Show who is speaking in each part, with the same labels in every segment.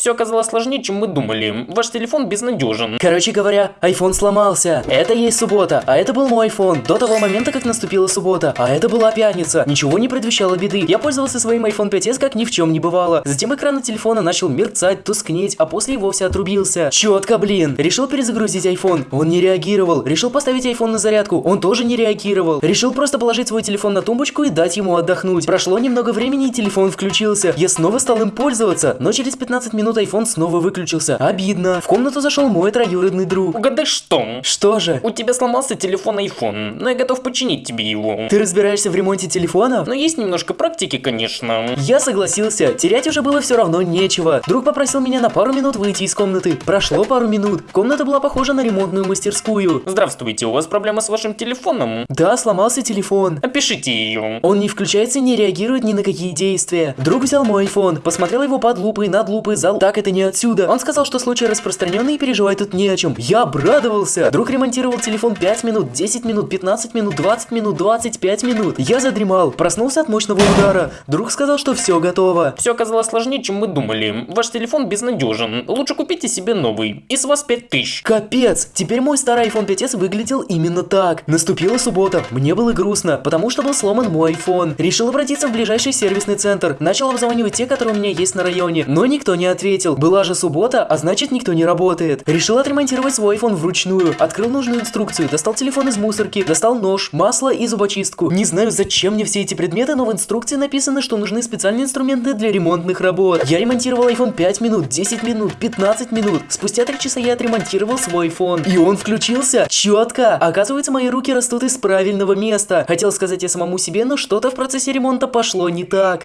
Speaker 1: Все оказалось сложнее, чем мы думали. Ваш телефон безнадежен.
Speaker 2: Короче говоря, iPhone сломался. Это есть суббота, а это был мой iPhone. До того момента, как наступила суббота, а это была пятница. Ничего не предвещало беды. Я пользовался своим iPhone 5s как ни в чем не бывало. Затем экран на телефона начал мерцать, тускнеть, а после и вовсе отрубился. Четко, блин. Решил перезагрузить iPhone. Он не реагировал. Решил поставить iPhone на зарядку. Он тоже не реагировал. Решил просто положить свой телефон на тумбочку и дать ему отдохнуть. Прошло немного времени и телефон включился. Я снова стал им пользоваться, но через 15 минут iPhone снова выключился. Обидно. В комнату зашел мой троюродный друг.
Speaker 1: Угадай что?
Speaker 2: Что же?
Speaker 1: У тебя сломался телефон iPhone, но я готов починить тебе его.
Speaker 2: Ты разбираешься в ремонте телефонов?
Speaker 1: Но есть немножко практики, конечно.
Speaker 2: Я согласился, терять уже было все равно нечего. Друг попросил меня на пару минут выйти из комнаты. Прошло пару минут. Комната была похожа на ремонтную мастерскую.
Speaker 1: Здравствуйте, у вас проблема с вашим телефоном?
Speaker 2: Да, сломался телефон.
Speaker 1: Опишите ее.
Speaker 2: Он не включается и не реагирует ни на какие действия. Друг взял мой iPhone, посмотрел его под лупой, над лупой, зал. Так это не отсюда. Он сказал, что случай распространенный и переживать тут не о чем. Я обрадовался. Друг ремонтировал телефон 5 минут, 10 минут, 15 минут, 20 минут, 25 минут. Я задремал, проснулся от мощного удара. Друг сказал, что все готово.
Speaker 1: Все оказалось сложнее, чем мы думали. Ваш телефон безнадежен. Лучше купите себе новый. И с вас 5000.
Speaker 2: Капец, теперь мой старый iPhone 5s выглядел именно так. Наступила суббота, мне было грустно, потому что был сломан мой iPhone. Решил обратиться в ближайший сервисный центр. Начал обзванивать те, которые у меня есть на районе, но никто не ответил. Была же суббота, а значит никто не работает. Решил отремонтировать свой iPhone вручную. Открыл нужную инструкцию, достал телефон из мусорки, достал нож, масло и зубочистку. Не знаю, зачем мне все эти предметы, но в инструкции написано, что нужны специальные инструменты для ремонтных работ. Я ремонтировал iPhone 5 минут, 10 минут, 15 минут. Спустя 3 часа я отремонтировал свой iPhone. И он включился. Четко. Оказывается, мои руки растут из правильного места. Хотел сказать я самому себе, но что-то в процессе ремонта пошло не так.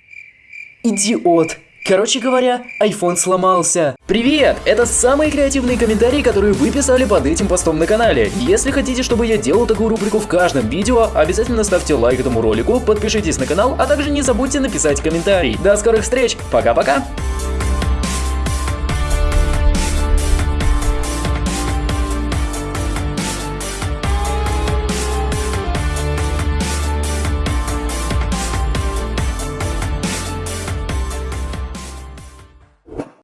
Speaker 2: Идиот. Короче говоря, iPhone сломался. Привет! Это самые креативные комментарии, которые вы писали под этим постом на канале. Если хотите, чтобы я делал такую рубрику в каждом видео, обязательно ставьте лайк этому ролику, подпишитесь на канал, а также не забудьте написать комментарий. До скорых встреч! Пока-пока!